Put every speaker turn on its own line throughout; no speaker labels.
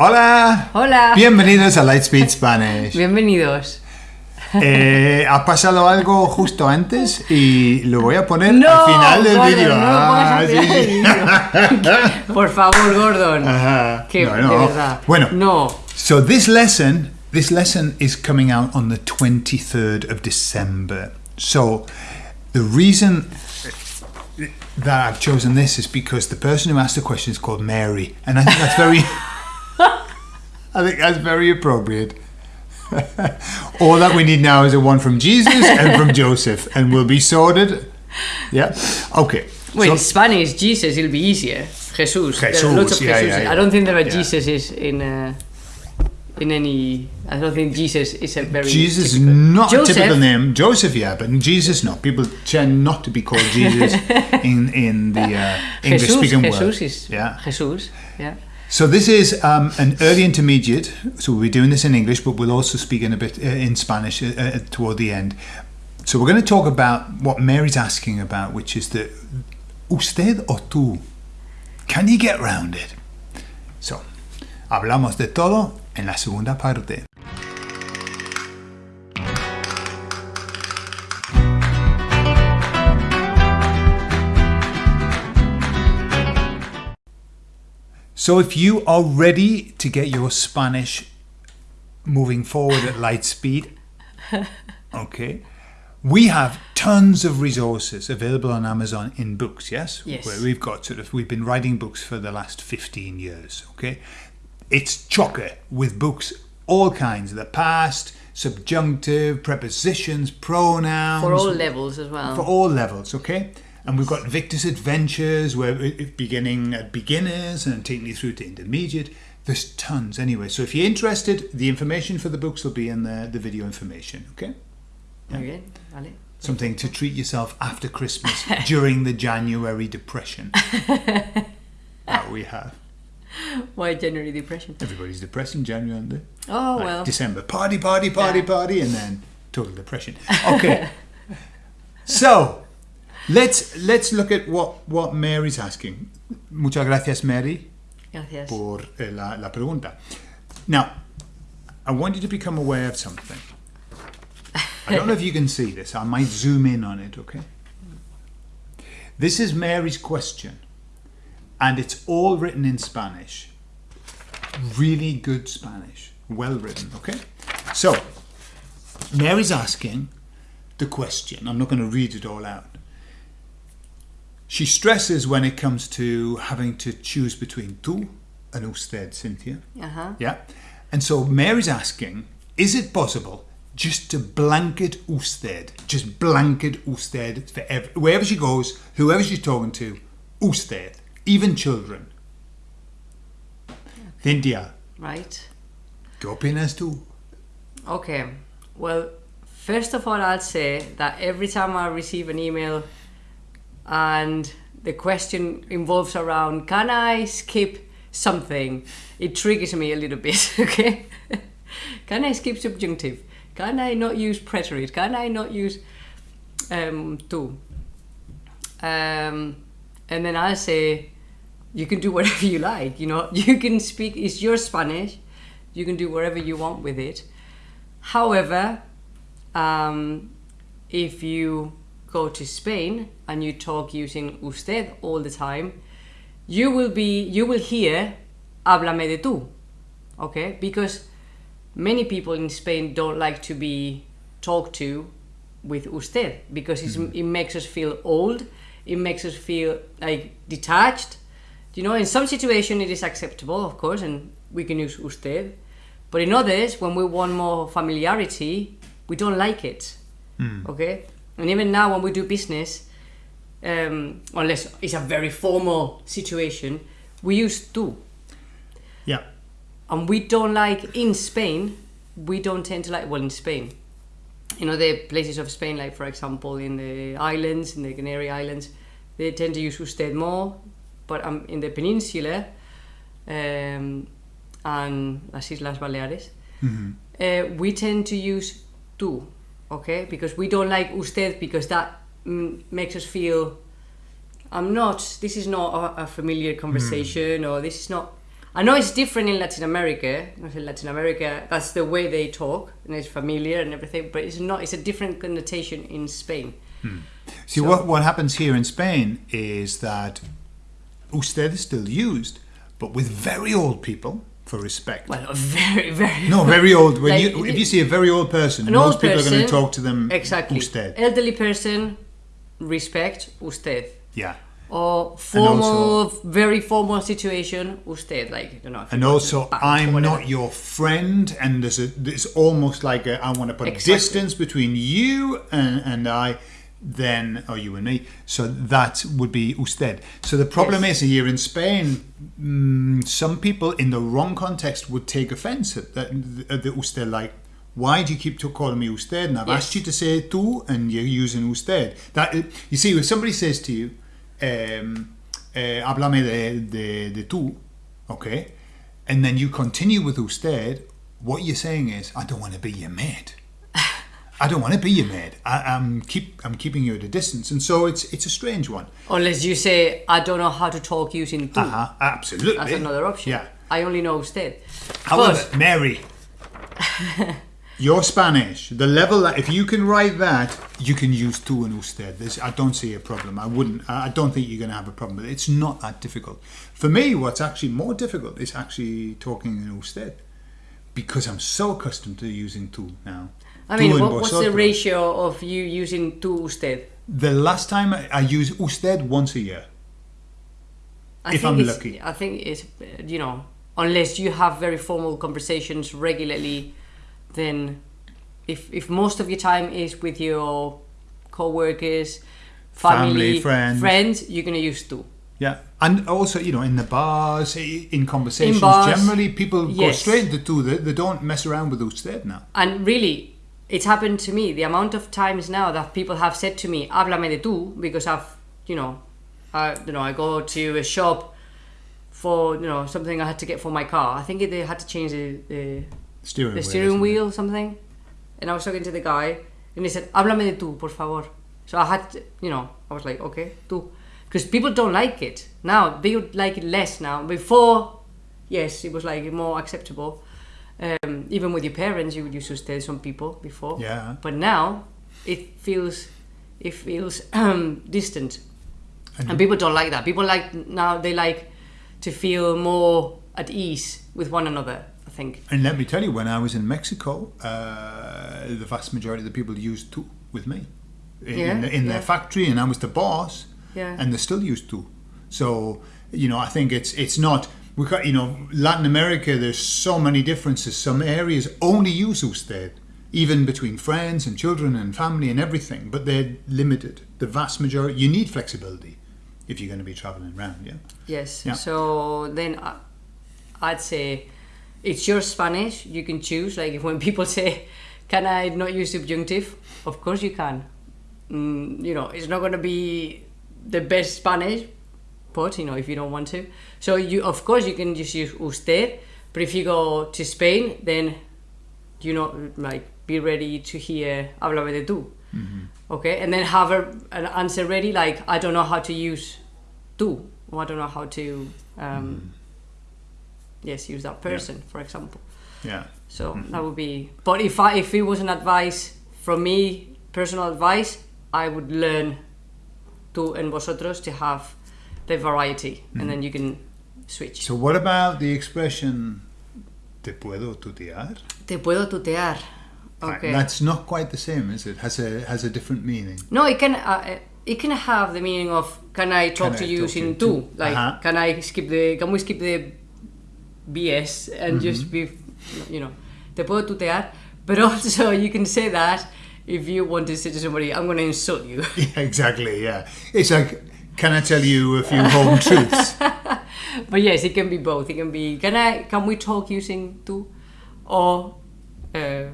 Hola.
Hola.
Bienvenidos a Lightspeed Spanish.
Bienvenidos.
Eh, ha pasado algo justo antes y lo voy a poner
No,
al final del
Gordon,
vídeo.
no
Ah, sí.
Por favor, Gordon.
Ajá.
Que
No,
de
no.
verdad.
Bueno,
No.
so this lesson, this lesson is coming out on the 23rd of December. So the reason that I've chosen this is because the person who asked the question is called Mary, and I think that's very, I think that's very appropriate. All that we need now is a one from Jesus and from Joseph, and we'll be sorted. Yeah. Okay.
Well,
So-
in Spanish, Jesus, it'll be easier. Jesus. There are
Jesus,
lots of
yeah,
Jesus.
yeah, yeah.
I don't think there are
Yeah.
Jesuses in uh, in any. I don't think Jesus is a very.
Jesus
typical-
not
Joseph,
a typical name. Joseph, yeah, but Jesus, no. People tend not to be called Jesus in in the uh, English
Jesus,
speaking
Jesus
world.
is.
Yeah.
Jesus. Yeah.
So this is um, an early intermediate. So we'll be doing this in English, but we'll also speak in a bit uh, in Spanish uh, uh, toward the end. So we're going to talk about what Mary's asking about, which is the usted o tú. Can you get round it? So, hablamos de todo en la segunda parte. So if you are ready to get your Spanish moving forward at light speed, okay, we have tons of resources available on Amazon in books, yes?
Yes.
Where we've got sort of, we've been writing books for the last 15 years, okay? It's chocker with books, all kinds, the past, subjunctive, prepositions, pronouns.
For all levels as well.
For all levels, okay? And we've got Victor's Adventures, where it- it beginning at beginners and taking you through to intermediate. There's tons anyway. So if you're interested, the information for the books will be in the, the video information, okay?
Vale.
Something to treat yourself after Christmas during the January depression that we have.
Why January depression?
Everybody's depressed in January, aren't they?
Oh
Like
well.
December, party, party, party,
Yeah.
party, and then total depression. Okay. so let's let's look at what what Mary's asking. Muchas gracias, Mary,
Gracias.
por eh, la, la pregunta. Now, I want you to become aware of something. I don't know if you can see this. I might zoom in on it. Okay. This is Mary's question, and it's all written in Spanish. Really good Spanish, well written. Okay. So, Mary's asking the question. I'm not going to read it all out. She stresses when it comes to having to choose between tú and usted, Cynthia.
Ajá.
Yeah. And so Mary's asking, is it possible just to blanket usted, just blanket usted for ev- wherever she goes, whoever she's talking to, usted, even children? Cynthia,
Right.
¿qué opinas tú?
Okay. Well, first of all, I'll say that every time I receive an email and the question involves around can I skip something, it triggers me a little bit. Okay. can I skip subjunctive? Can I not use preterite? Can I not use um, to? Um, and then I'll say, you can do whatever you like. You know, you can speak. It's your Spanish. You can do whatever you want with it. However, um, if you go to Spain and you talk using usted all the time, you will be you will hear háblame de tú, okay? Because many people in Spain don't like to be talked to with usted because it's, mm-hmm. it makes us feel old. It makes us feel like detached. You know, in some situation it is acceptable, of course, and we can use usted. But in others, when we want more familiarity, we don't like it. Mm. Okay? And even now, when we do business, um, unless it's a very formal situation, we use tú.
Yeah.
And we don't like, in Spain, we don't tend to like, well, in Spain, you know, the places of Spain, like for example, in the islands, in the Canary Islands, they tend to use usted more. But um, in the peninsula um, and las Islas Baleares, uh, we tend to use tú, okay? Because we don't like usted because that mm, makes us feel I'm not, this is not a, a familiar conversation or this is not, I know it's different in Latin America. In Latin America, that's the way they talk, and it's familiar and everything. But it's not. It's a different connotation in Spain.
See, what, what happens here in Spain is that usted is still used, but with very old people for respect.
Well, very, very.
no, very old. When
Like,
you, if you see a very old person, most
old
people are going to talk to them
Exactly.
usted.
Elderly person, respect, usted.
Yeah.
Or formal,
also-
very formal situation, usted. Like, don't know.
And
you
also,
the bank or
I'm not your friend, and there's a, there's almost like a, I want to put
Exactly.
distance between you and, and I, then, or you and me. So that would be usted. So the problem
Yes.
is here in Spain, mm, some people in the wrong context would take offense at, that, at the usted, like, why do you keep to calling me usted? And I've
Yes.
asked you to say tú, and you're using usted. That you see, if somebody says to you, um, eh, háblame de, de, de tú, okay, and then you continue with usted, what you're saying is, I don't want to be your mate. I don't want to be your maid. I, I'm keep I'm keeping you at a distance, and so it's it's a strange one.
Unless you say, I don't know how to talk using tú.
Uh-huh, absolutely.
That's another option.
Yeah.
I only know usted.
However,
But-
Mary, your Spanish, the level that if you can write that, you can use tú and usted. There's, I don't see a problem. I wouldn't. I don't think you're going to have a problem. It's not that difficult. For me, what's actually more difficult is actually talking in usted, because I'm so accustomed to using tú now.
I mean, what, what's the ratio of you using tú usted?
The last time I, use usted once a year.
I
If
think
I'm lucky.
I think it's, you know, unless you have very formal conversations regularly, then if, if most of your time is with your co-workers,
Family,
family,
friends.
friends, you're going to use tú.
Yeah, and also you know in the bars, in conversations,
In bars,
generally people go straight into two. They, they don't mess around with usted now.
And really, it's happened to me. The amount of times now that people have said to me, "Háblame de tú," because I've, you know, I, you know, I go to a shop for you know something I had to get for my car. I think they had to change the, the
Steering
the
wheel,
steering wheel or something. And I was talking to the guy, and he said, "Háblame de tú, por favor." So I had, to, you know, I was like, "Okay, tú," because people don't like it now. They would like it less now. Before, yes, it was like more acceptable. Um, even with your parents, you would use usted some people before.
Yeah.
But now, it feels, it feels um, distant,
And-
and people don't like that. People like now they like to feel more at ease with one another. I think.
And let me tell you, when I was in Mexico, uh, the vast majority of the people used to with me in,
Yeah,
in, the, in
yeah.
their factory, and I was the boss,
Yeah.
and they still used to. So you know, I think it's it's not. We got you know Latin America. There's so many differences. Some areas only use usted, even between friends and children and family and everything. But they're limited. The vast majority. You need flexibility if you're going to be traveling around. Yeah.
Yes.
Yeah.
So then I, I'd say it's your Spanish. You can choose. Like if when people say, "Can I not use subjunctive?" Of course you can. Mm, you know, it's not going to be the best Spanish, you know, if you don't want to, so you of course you can just use usted. But if you go to Spain, then you know, like be ready to hear "Háblame de tú." Mm-hmm. Okay, and then have a, an answer ready. Like I don't know how to use tú, or I don't know how to um, mm-hmm. yes use that person, for example.
Yeah.
So mm-hmm. that would be. But if I if it was an advice from me, personal advice, I would learn tú and vosotros to have the variety, and then you can switch.
So what about the expression "te puedo tutear"?
Te puedo tutear. Okay.
That's not quite the same, is it? Has a has a different meaning.
No, it can uh, it can have the meaning of can I talk
Can
to
I
you
talk
in tú?
too?
Like
Uh-huh.
can I skip the can we skip the BS and
Mm-hmm.
just be you know te puedo tutear? But also you can say that if you want to say to somebody I'm going to insult you.
Yeah, exactly. Yeah, it's like, can I tell you a few home truths?
but yes, it can be both. It can be can I can we talk using tú or uh,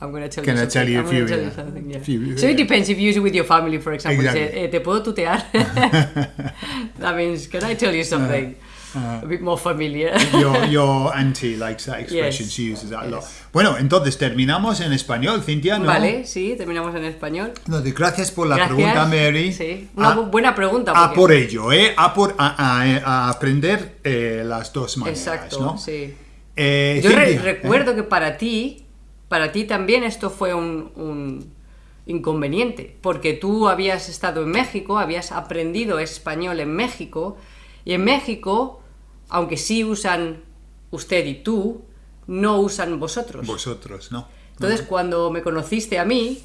I'm gonna tell
Can
you
I
something.
tell you a few,
tell you something, yeah.
Few,
so it depends if you use it with your family, for example.
Exactly.
Say, eh, te puedo tutear. that means, can I tell you something? A bit more familiar.
Your, your auntie likes that expression.
Yes,
She uses that a lot. Bueno, entonces terminamos en español, Cintia, ¿no?
Vale, sí, terminamos en español.
Entonces, gracias por la
Gracias.
pregunta, Mary.
Sí, una
A-
bu- buena pregunta.
A
porque-
por ello, ¿eh? A, por, a, a- a aprender eh, las dos maneras,
Exacto,
¿no?
sí.
Eh,
Yo re- recuerdo que para ti, para ti también esto fue un, un inconveniente, porque tú habías estado en México, habías aprendido español en México, y en México, aunque sí usan usted y tú, no usan vosotros.
Vosotros, ¿no?
Entonces, cuando me conociste a mí,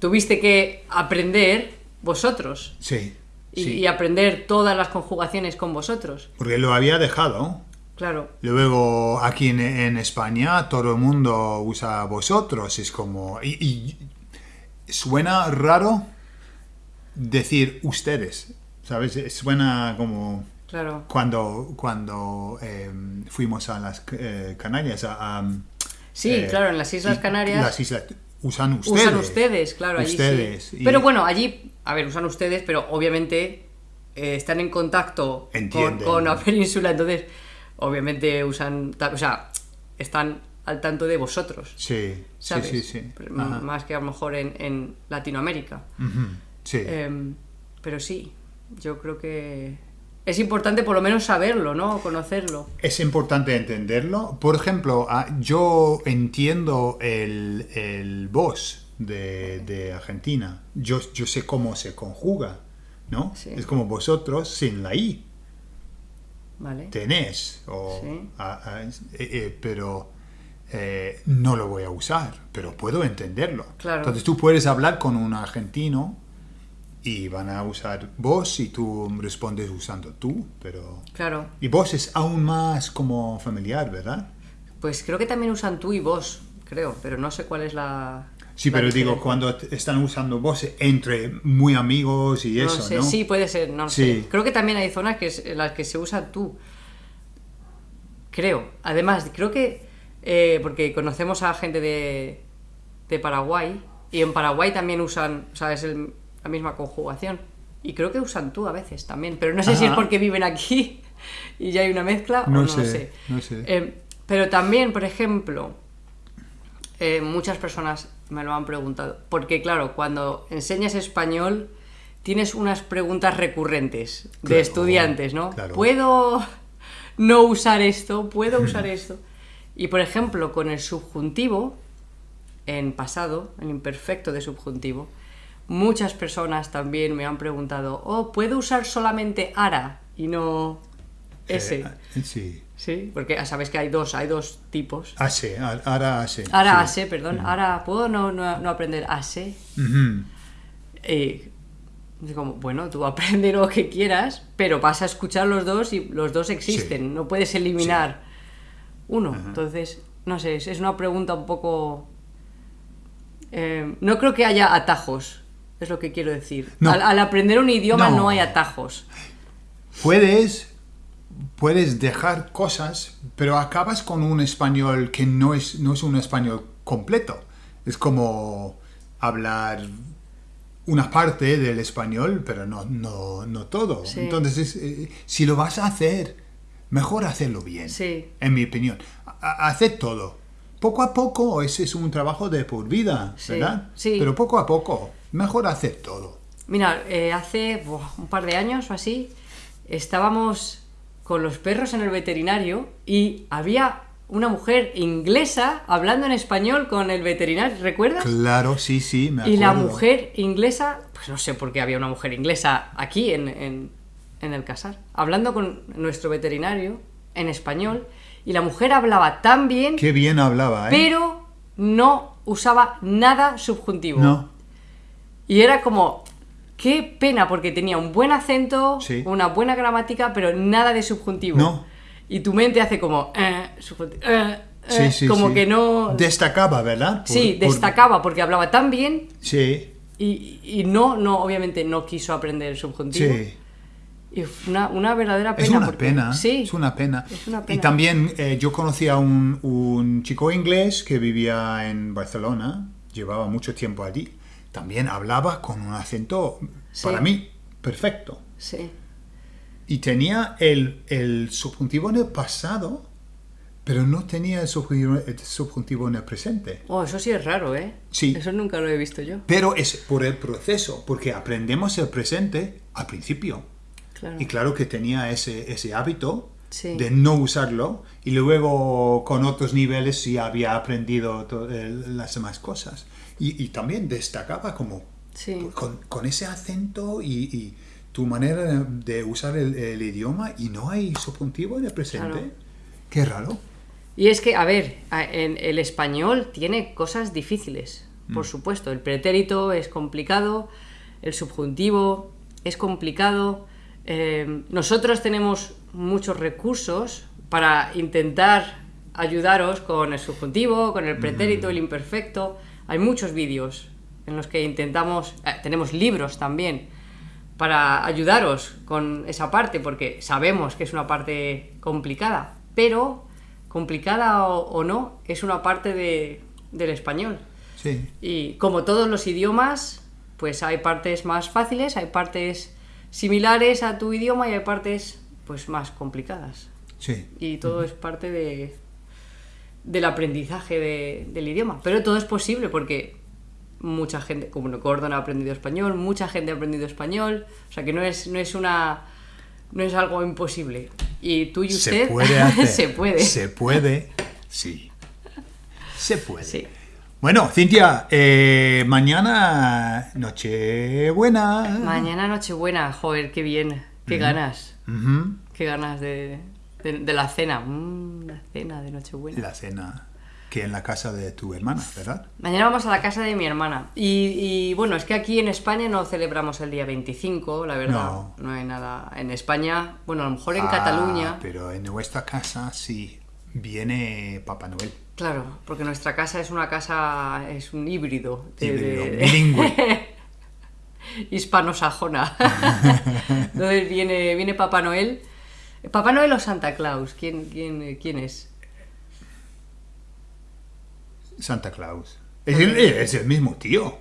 tuviste que aprender vosotros
Sí,
y,
sí.
y aprender todas las conjugaciones con vosotros.
Porque lo había dejado.
Claro,
Luego, aquí en, en España, todo el mundo usa vosotros. Es como... Y, y suena raro decir ustedes, ¿sabes? Suena como...
claro.
Cuando, cuando eh, fuimos a las eh, Canarias, a, a,
Sí,
eh,
claro, en las Islas Canarias
Las islas usan ustedes.
usan ustedes, claro, allí
Ustedes.
sí.
y-
Pero bueno, allí, a ver, usan ustedes, pero obviamente están en contacto con, la península, entonces obviamente usan, o sea, están al tanto de vosotros,
Sí, sí,
¿sabes?
sí, sí. Ajá.
Más que a lo mejor en, en Latinoamérica.
Sí.
Em, pero sí, yo creo que es importante por lo menos saberlo, ¿no? Conocerlo.
Es importante entenderlo. Por ejemplo, ah, yo entiendo el, el vos de, de Argentina. Yo, yo sé cómo se conjuga, ¿no?
Sí.
Es como vosotros sin la I.
¿Vale?
Tenés. O,
Sí.
eh, eh, pero eh, no lo voy a usar. Pero puedo entenderlo.
Claro.
Entonces tú puedes hablar con un argentino y van a usar vos y tú respondes usando tú. Pero...
Claro.
Y vos es aún más como familiar, ¿verdad?
Pues creo que también usan tú y vos, creo, pero no sé cuál es la.
Sí,
la
pero digo, cuando están usando vos entre muy amigos y
No
eso,
sé,
¿no?
sí, puede ser, no
Sí.
sé. Creo que también hay zonas que en las que se usa tú. Creo. Además, creo que. eh, porque conocemos a gente de, de Paraguay y en Paraguay también usan, o sea, es el- la misma conjugación. Y creo que usan tú a veces también, pero no sé si es porque viven aquí y ya hay una mezcla
No
o no
sé,
sé.
no sé.
Eh, pero también, por ejemplo, eh, muchas personas me lo han preguntado. Porque, claro, cuando enseñas español, tienes unas preguntas recurrentes de
Claro,
estudiantes, ¿no?
claro.
¿Puedo no usar esto? ¿Puedo usar esto? Y, por ejemplo, con el subjuntivo, en pasado, el imperfecto de subjuntivo, muchas personas también me han preguntado, oh, ¿puedo usar solamente ara y no ese?
Eh, sí.
Sí, porque sabes que hay dos, hay dos tipos.
Hace, a- ahora hace.
Ahora
sí.
ase, perdón. Ahora puedo no, no, no aprender ase. Es como, bueno, tú aprende lo que quieras, pero vas a escuchar los dos y los dos existen.
Sí.
No puedes eliminar uno. Entonces, no sé, es, es una pregunta un poco. eh, no creo que haya atajos, es lo que quiero decir.
No.
Al, al aprender un idioma
No.
no hay atajos.
Puedes, puedes dejar cosas, pero acabas con un español que no es, no es un español completo. Es como hablar una parte del español, pero no, no, no todo.
Sí.
Entonces, es, eh, si lo vas a hacer, mejor hacerlo bien,
Sí.
en mi opinión. Ha- Haced todo. Poco a poco, ese es un trabajo de por vida,
Sí,
¿verdad?
sí.
Pero poco a poco, mejor hacer todo.
Mira, eh, hace buah, un par de años o así, estábamos con los perros en el veterinario y había una mujer inglesa hablando en español con el veterinario, ¿recuerdas?
Claro, sí, sí, me
Y la
acuerdo.
mujer inglesa, pues no sé por qué había una mujer inglesa aquí en, en- en el casar, hablando con nuestro veterinario en español, y la mujer hablaba tan bien,
Qué bien hablaba, ¿eh?
pero no usaba nada subjuntivo.
No.
Y era como, qué pena, porque tenía un buen acento,
Sí.
una buena gramática, pero nada de subjuntivo.
No.
Y tu mente hace como, eh, subjuntivo, eh, eh,
Sí, sí,
como
sí.
que no...
Destacaba, ¿verdad? Por-
sí,
por-
destacaba porque hablaba tan bien
Sí,
y, y no, no, obviamente no quiso aprender el subjuntivo.
sí.
Y una, una verdadera pena.
Es una
porque-
pena.
Sí.
Es una pena.
Es una
Y también eh, yo conocí a un, un chico inglés que vivía en Barcelona, llevaba mucho tiempo allí. También hablaba con un acento,
Sí.
para mí, perfecto.
Sí.
y tenía el, el subjuntivo en el pasado, pero no tenía el subjuntivo, el subjuntivo en el presente.
Oh, eso sí es raro, ¿eh?
Sí.
Eso nunca lo he visto yo.
Pero es por el proceso, porque aprendemos el presente al principio.
Claro.
Y claro que tenía ese, ese hábito
Sí.
de no usarlo y luego con otros niveles sí había aprendido eh, las demás cosas. Y, y también destacaba como
Sí.
con, con ese acento y, y tu manera de, usar el, el idioma y no hay subjuntivo en el presente.
Claro.
Qué raro.
Y es que, a ver, en el español tiene cosas difíciles,
Mm.
por supuesto. El pretérito es complicado, el subjuntivo es complicado. Eh, nosotros tenemos muchos recursos para intentar ayudaros con el subjuntivo, con el pretérito, el imperfecto. Hay muchos vídeos en los que intentamos, eh, tenemos libros también para ayudaros con esa parte, porque sabemos que es una parte complicada, pero complicada o, o no, es una parte de- del español.
Sí.
Y como todos los idiomas, pues hay partes más fáciles, hay partes similares a tu idioma y hay partes pues más complicadas.
Sí.
Y todo es parte de, del aprendizaje de- del idioma. Pero todo es posible porque mucha gente, como no Gordon ha aprendido español, mucha gente ha aprendido español. O sea que no es, no es una. No es algo imposible. Y tú y usted
Se puede hacer.
se puede.
Se puede. Sí. Se puede.
Sí.
Bueno, Cintia, eh, mañana Nochebuena.
Mañana Nochebuena, joder, qué bien. Qué ganas. Qué ganas de, de, de la cena. Mm, la cena de Nochebuena.
La cena que en la casa de tu hermana, ¿verdad?
Mañana vamos a la casa de mi hermana. Y, y, bueno, es que aquí en España no celebramos el día 25, la verdad.
No.
No, hay nada. En España, bueno, a lo mejor en
Ah,
Cataluña.
Pero en nuestra casa sí viene Papá Noel.
Claro, porque nuestra casa es una casa, es un híbrido. de-
Híbrido,
de-
bilingüe.
hispano-sajona. Entonces viene, viene Papá Noel. ¿Papá Noel o Santa Claus? ¿Quién, quién, quién es?
Santa Claus. Es el, es el mismo tío.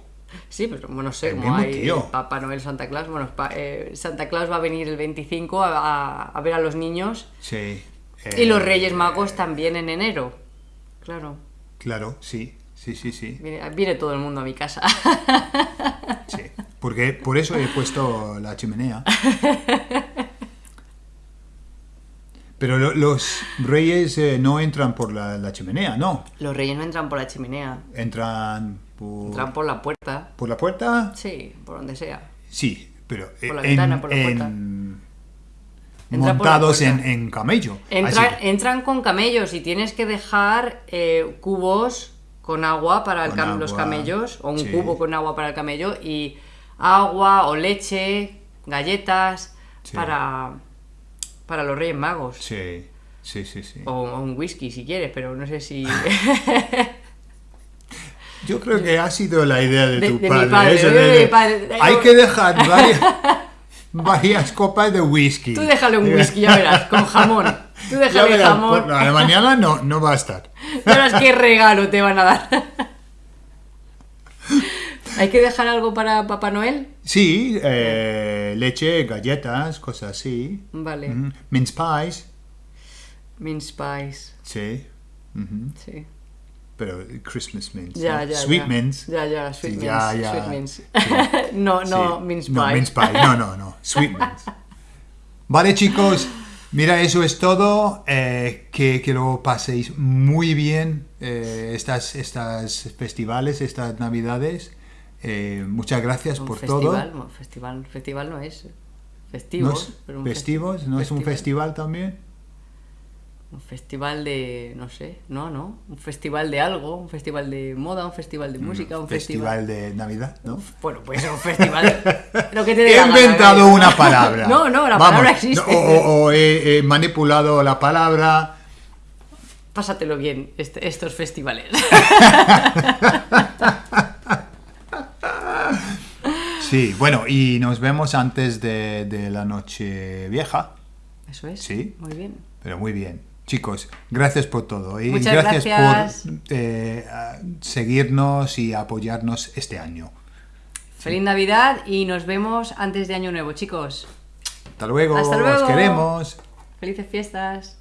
Sí, pero bueno, no sé,
El
como hay
tío.
Papá Noel, Santa Claus. Bueno, eh, Santa Claus va a venir el 25 a, a- a ver a los niños.
Sí.
Y los
Eh,
Reyes Magos también en enero. Claro,
Claro, sí. Sí, sí, sí.
viene, viene todo el mundo a mi casa.
sí. Porque por eso he puesto la chimenea. Pero lo- los reyes eh, no entran por la, la chimenea, no.
Los Reyes no entran por la chimenea,
Entran por,
entran por la puerta.
por la puerta.
Sí, por donde sea.
Sí, pero eh,
Por la
en-
ventana, por la
en-
puerta.
Montados en, en camello.
Entra- entran con camellos y tienes que dejar eh, cubos con agua para el
Con
cam- los camellos, o un
sí.
cubo con agua para el camello, y agua o leche, galletas,
Sí.
para, para los Reyes Magos.
Sí, sí, sí, sí.
O, o un whisky si quieres, pero no sé si...
Yo creo que ha sido la idea de,
De-
tu
de mi
padre. eso
de
de-
mi padre.
Hay que dejar varias, varias copas de whisky.
Tú déjale un whisky, ya verás, con jamón. Tú déjale
verás,
jamón.
por- no, de mañana no, no va a estar.
Verás qué regalo te van a dar. ¿Hay que dejar algo para Papá Noel?
Sí, eh, leche, galletas, cosas así.
Vale.
Mince pies,
Mince pies.
sí.
Sí.
Pero Christmas mince.
Ya,
¿no?
ya.
Sweet
ya.
mince.
Ya, ya, sweet
Sí,
mince.
ya, ya.
Sweet mince.
Sí.
no, no,
Sí.
mince
No,
pie.
mince pie. No, no, no. Sweet mince. Vale, chicos. Mira, eso es todo. Eh, que, que lo paséis muy bien eh, estas, estas festivales, estas navidades. Eh, muchas gracias
Un
por
festival,
todo.
no, festival, festival no es.
¿No
Festivos.
es
pero un
festivos?
festi-
¿No es un festival también?
Un festival de, no sé, no, no. Un festival de algo, un festival de moda, un festival de música, un festival...
Festival de Navidad, ¿no?
Bueno, puede ser un festival. lo que te dé
He
gana,
inventado
¿no?
una palabra.
No, no, la
Vamos,
palabra existe.
no, o, o- o he, he manipulado la palabra.
Pásatelo bien este- estos festivales.
Sí, bueno, y nos vemos antes de, de la noche vieja.
Eso es.
Sí.
Muy bien.
Pero muy bien. Chicos, gracias por todo. Y
Muchas
gracias,
gracias.
por eh, seguirnos y apoyarnos este año.
Feliz Navidad y nos vemos antes de Año Nuevo, chicos.
Hasta luego.
Hasta luego.
Os queremos.
Felices fiestas.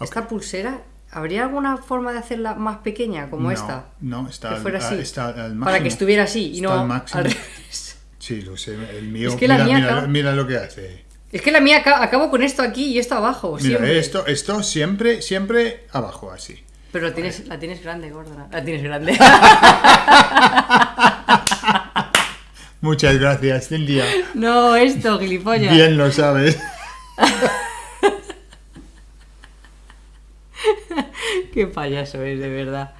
Esta pulsera, ¿habría alguna forma de hacerla más pequeña como
no,
esta?
No, está,
Que
al-
fuera así.
está al máximo.
Para que estuviera así y
Está
no
al máximo.
al revés.
Sí, lo sé. El mío.
Es que la
mira,
mía
mira, mira lo que hace.
Es que la mía aca- acabo con esto aquí y esto abajo,
Mira,
siempre.
esto, esto siempre, siempre abajo, así.
Pero la tienes, la tienes grande, gorda. La tienes grande.
Muchas gracias, Cintia.
no, esto, gilipollas.
Bien lo sabes.
Qué payaso es, de verdad.